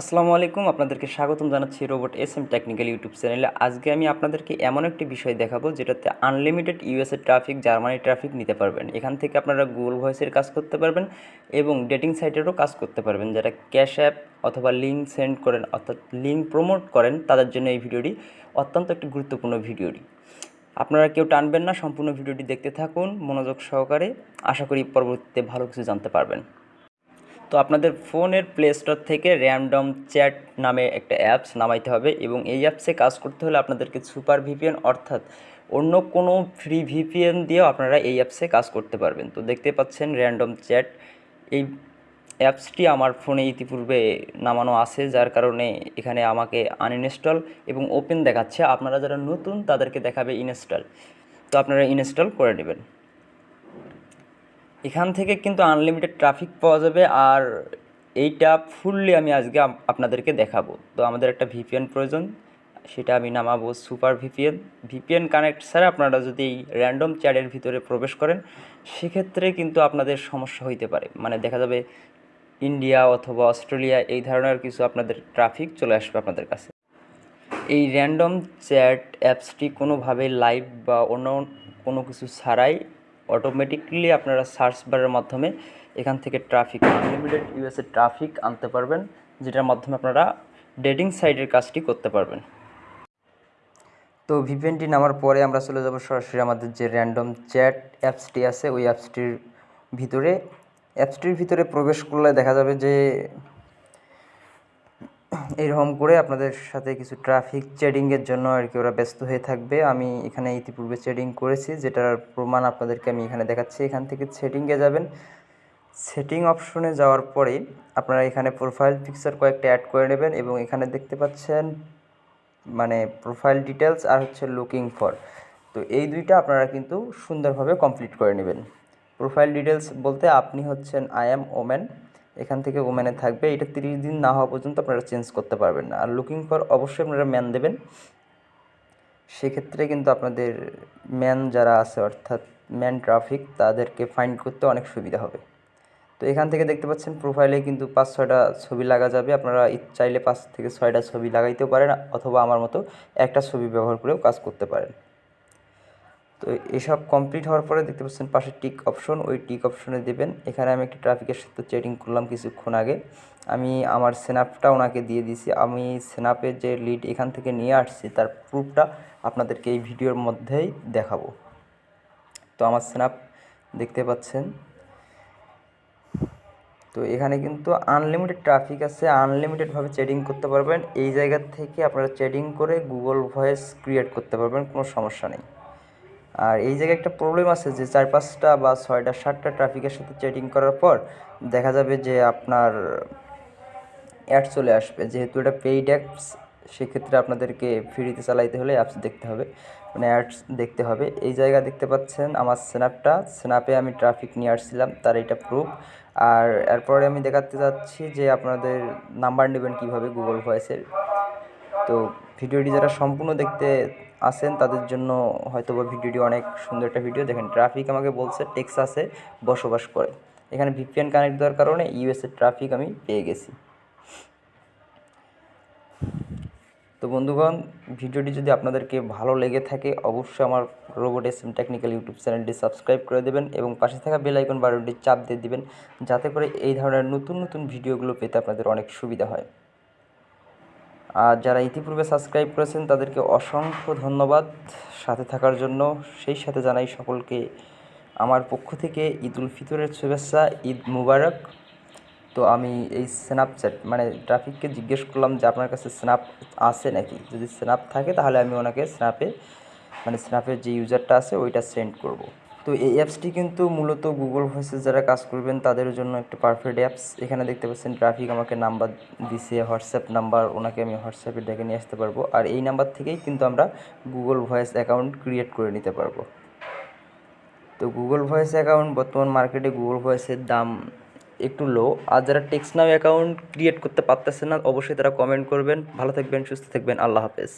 আসসালামু আলাইকুম, আপনাদেরকে স্বাগতম জানাচ্ছি robot S M technical YouTube চ্যানেলে। আজকে আমি আপনাদেরকে এমন একটি বিষয় দেখাবো, যেটাতে unlimited USA traffic Germany traffic নিতে পারবেন। এখান থেকে আপনারা গুগল ভয়েসের কাজ করতে পারবেন এবং ডেটিং সাইটেরও কাজ করতে পারবেন। যারা ক্যাশ অ্যাপ অথবা লিঙ্ক সেন্ড করেন, অর্থাৎ লিঙ্ক প্রমোট করেন, তাদের জন্য এই ভিডিওটি অত্যন্ত একটি গুরুত্বপূর্ণ ভিডিওটি আপনারা কেউ টানবেন না, সম্পূর্ণ ভিডিওটি দেখতে থাকুন, মনোযোগ সহকারে। আশা করি পরবর্তীতে ভালো কিছু জানতে পারবেন। তো আপনাদের ফোনের প্লে স্টোর থেকে র্যান্ডম চ্যাট নামে একটা অ্যাপস নামাইতে হবে এবং এই অ্যাপসে কাজ করতে হলে আপনাদেরকে সুপার ভিপিএন অর্থাৎ অন্য কোনো ফ্রি ভিপিএন দিয়েও আপনারা এই অ্যাপসে কাজ করতে পারবেন। তো দেখতে পাচ্ছেন র্যান্ডম চ্যাট এই অ্যাপসটি আমার ফোনে ইতিপূর্বে নামানো আছে, যার কারণে এখানে আমাকে আনইনস্টল এবং ওপেন দেখাচ্ছে। আপনারা যারা নতুন, তাদেরকে দেখাবে ইনস্টল তো আপনারা ইনস্টল করে নেবেন। এখান থেকে কিন্তু আনলিমিটেড ট্রাফিক পাওয়া যাবে আর এইটা ফুললি আমি আজকে আপনাদেরকে দেখাবো। তো আমাদের একটা ভিপিএন প্রয়োজন, সেটা আমি নামাবো সুপার ভিপিএন ভিপিএন কানেক্ট ছাড়া আপনারা যদি এই র্যান্ডম চ্যাটের ভিতরে প্রবেশ করেন, সেক্ষেত্রে কিন্তু আপনাদের সমস্যা হইতে পারে। মানে দেখা যাবে ইন্ডিয়া অথবা অস্ট্রেলিয়া এই ধরনের কিছু আপনাদের ট্রাফিক চলে আসবে আপনাদের কাছে। এই র্যান্ডম চ্যাট অ্যাপসটি কোনোভাবে লাইভ বা অন্য কোনো কিছু ছাড়াই অটোমেটিকলি আপনারা সার্চ বারের মাধ্যমে এখান থেকে ট্রাফিক আনলিমিটেড ইউএসএ ট্রাফিক আনতে পারবেন, যেটার মাধ্যমে আপনারা ডেটিং সাইটের কাজটি করতে পারবেন। তো ভিপিএনটি নামার পরে আমরা চলে যাব সরাসরি আমাদের যে র্যান্ডম চ্যাট অ্যাপসটি আছে, ওই অ্যাপসটির ভিতরে। অ্যাপসটির ভিতরে প্রবেশ করলে দেখা যাবে যে এরকম করে আপনাদের সাথে কিছু ট্রাফিক চেডিংয়ের জন্য আর কি ওরা ব্যস্ত হয়ে থাকবে। আমি এখানে ইতিপূর্বে চেডিং করেছি, যেটার প্রমাণ আপনাদেরকে আমি এখানে দেখাচ্ছি। এখান থেকে সেটিংয়ে যাবেন। সেটিং অপশনে যাওয়ার পরে আপনারা এখানে প্রোফাইল পিকচার কয়েকটা অ্যাড করে নেবেন এবং এখানে দেখতে পাচ্ছেন মানে প্রোফাইল ডিটেলস আর হচ্ছে লুকিং ফর তো এই দুইটা আপনারা কিন্তু সুন্দরভাবে কমপ্লিট করে নেবেন। প্রোফাইল ডিটেলস বলতে আপনি হচ্ছেন আই অ্যাম ওমেন এখান থেকে ওমেনে থাকবে। এটা তিরিশ দিন না হওয়া পর্যন্ত আপনারা চেঞ্জ করতে পারবেন না। আর লুকিং ফর অবশ্যই আপনারা ম্যান দেবেন। সেক্ষেত্রে কিন্তু আপনাদের ম্যান যারা আছে, অর্থাৎ ম্যান ট্রাফিক তাদেরকে ফাইন্ড করতে অনেক সুবিধা হবে। তো এখান থেকে দেখতে পাচ্ছেন প্রোফাইলে কিন্তু পাঁচ, ছয়টা ছবি লাগা যাবে। আপনারা চাইলে পাঁচ থেকে ছয়টা ছবি লাগাইতেও পারেন, অথবা আমার মতো একটা ছবি ব্যবহার করেও কাজ করতে পারেন। তো এসব কমপ্লিট হওয়ার পরে দেখতে পাচ্ছেন পাশে টিক অপশন ওই টিক অপশনে দেবেন। এখানে আমি একটি ট্রাফিকের সাথে চেটিং করলাম কিছুক্ষণ আগে। আমি আমার স্ন্যাপটা ওনাকে দিয়ে দিয়েছি। আমি স্ন্যাপের যে লিড এখান থেকে নিয়ে আসছি, তার প্রুফটা আপনাদেরকে এই ভিডিওর মধ্যেই দেখাবো। তো আমার স্ন্যাপ দেখতে পাচ্ছেন। তো এখানে কিন্তু আনলিমিটেড ট্রাফিক আছে। আনলিমিটেডভাবে চেডিং করতে পারবেন। এই জায়গা থেকে আপনারা চেডিং করে গুগল ভয়েস ক্রিয়েট করতে পারবেন। কোনো সমস্যা নেই। আর এই জায়গায় একটা প্রবলেম আছে যে চার পাঁচটা বা ছয়টা, সাতটা ট্রাফিকের সাথে চেটিং করার পর দেখা যাবে যে আপনার অ্যাড চলে আসবে। যেহেতু এটা পেইড অ্যাপস সেক্ষেত্রে আপনাদেরকে ফ্রিতে চালাইতে হলে অ্যাপস দেখতে হবে। মানে অ্যাডস দেখতে হবে। এই জায়গা দেখতে পাচ্ছেন আমার স্ন্যাপটা স্ন্যাপে আমি ট্রাফিক নিয়ে আসছিলাম, তার এটা প্রুফ আর এরপরে আমি দেখাতে যাচ্ছি যে আপনাদের নাম্বার নেবেন কীভাবে গুগল ভয়েসের তো ভিডিওটি যারা সম্পূর্ণ দেখতে আসেন তাদের জন্য হয়তো বা ভিডিওটি অনেক সুন্দর একটা ভিডিও। দেখেন, ট্রাফিক আমাকে বলছে টেক্সাসে বসবাস করে। এখানে ভিপিএন কানেক্ট দেওয়ার কারণে ইউএসএ ট্রাফিক আমি পেয়ে গেছি। তো বন্ধুগণ, ভিডিওটি যদি আপনাদেরকে ভালো লেগে থাকে, অবশ্যই আমার robot S M technical YouTube চ্যানেলটি সাবস্ক্রাইব করে দেবেন এবং পাশে থাকা বেল আইকন বাটনটি চাপ দিয়ে দিবেন, যাতে করে এই ধরনের নতুন নতুন ভিডিওগুলো পেতে আপনাদের অনেক সুবিধা হয়। আর যারা ইতিপূর্বে সাবস্ক্রাইব করেছেন, তাদেরকে অসংখ্য ধন্যবাদ। সাথে থাকার জন্য সেই সাথে জানাই সকলকে আমার পক্ষ থেকে ঈদ উল ফিতরের শুভেচ্ছা, ঈদ মুবারক। তো আমি এই স্ন্যাপচ্যাট মানে ট্রাফিককে জিজ্ঞেস করলাম যে আপনার কাছে স্ন্যাপ আছে নাকি? যদি স্ন্যাপ থাকে, তাহলে আমি ওনাকে স্ন্যাপে মানে স্ন্যাপের যে ইউজারটা আছে, ওইটা সেন্ড করব। তো এই অ্যাপসটি কিন্তু মূলত গুগল ভয়েসে যারা কাজ করবেন, তাদের জন্য একটা পারফেক্ট অ্যাপস এখানে দেখতে পাচ্ছেন ট্রাফিক আমাকে নাম্বার দিছে হোয়াটসঅ্যাপ নাম্বার ওনাকে আমি হোয়াটসঅ্যাপে ডেকে নিয়ে আসতে পারব। আর এই নাম্বার থেকেই কিন্তু আমরা গুগল ভয়েস অ্যাকাউন্ট ক্রিয়েট করে নিতে পারব। তো গুগল ভয়েস অ্যাকাউন্ট বর্তমান মার্কেটে গুগল ভয়েসের দাম একটু লো আর যারা টেক্সট নাও অ্যাকাউন্ট ক্রিয়েট করতে পারতেছে না, অবশ্যই তারা কমেন্ট করবেন। ভালো থাকবেন, সুস্থ থাকবেন। আল্লাহ হাফেজ।